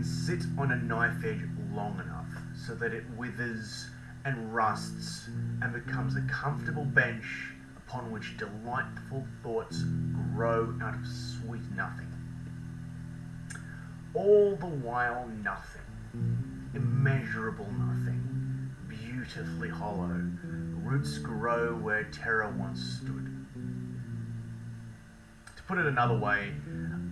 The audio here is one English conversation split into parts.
can sit on a knife edge long enough so that it withers and rusts and becomes a comfortable bench upon which delightful thoughts grow out of sweet nothing. All the while, nothing, immeasurable nothing, beautifully hollow, roots grow where terror once stood. To put it another way,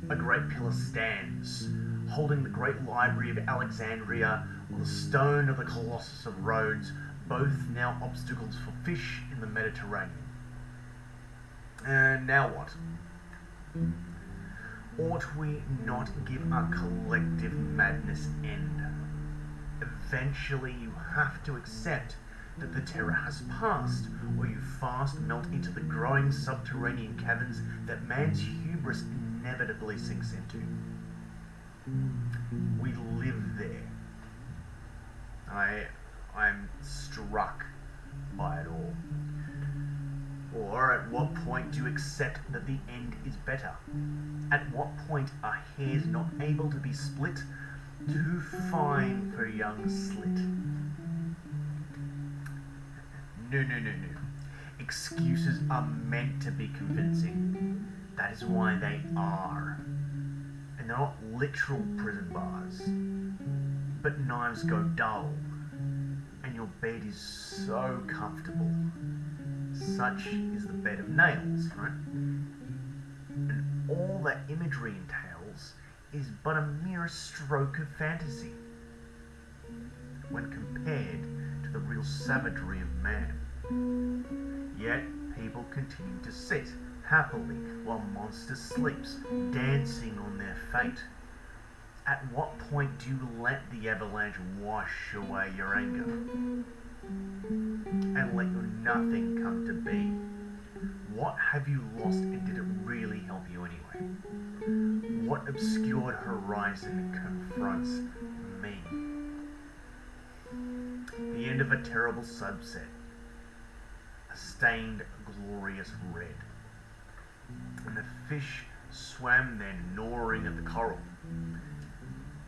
a great pillar stands, holding the great library of Alexandria or the stone of the Colossus of Rhodes, both now obstacles for fish in the Mediterranean. And now what? Ought we not give our collective madness end? Eventually, you have to accept that the terror has passed, or you fast melt into the growing subterranean caverns that man's hubris inevitably sinks into. By it all. Or at what point do you accept that the end is better? At what point are hairs not able to be split? Too fine for a young slit. No, no, no, no. Excuses are meant to be convincing. That is why they are. And they're not literal prison bars. But knives go dull. Your bed is so comfortable. Such is the bed of nails, right? And all that imagery entails is but a mere stroke of fantasy when compared to the real savagery of man. Yet people continue to sit happily while monster sleeps, dancing on their fate. At what point do you let the avalanche wash away your anger? And let your nothing come to be? What have you lost and did it really help you anyway? What obscured horizon confronts me? The end of a terrible subset. A stained, glorious red. And the fish swam there gnawing at the coral.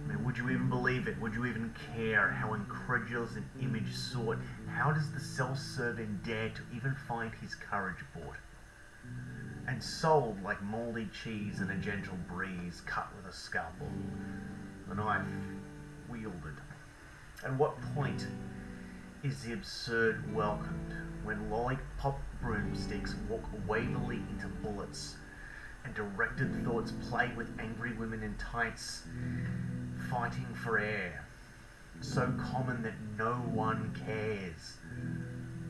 I mean, would you even believe it? Would you even care how incredulous an image sought? How does the self-serving dare to even find his courage bought? And sold like mouldy cheese in a gentle breeze, cut with a scalpel, the knife wielded. At what point is the absurd welcomed when lollipop broomsticks walk wavily into bullets and directed thoughts play with angry women in tights fighting for air so common that no one cares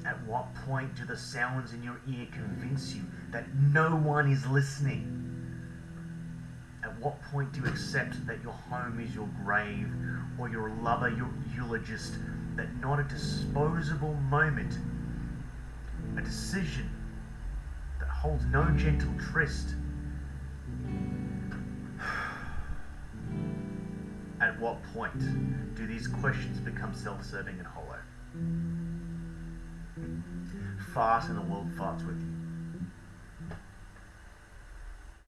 at what point do the sounds in your ear convince you that no one is listening at what point do you accept that your home is your grave or your lover your eulogist that not a disposable moment a decision that holds no gentle tryst. At what point do these questions become self-serving and hollow? Fart and the world farts with you.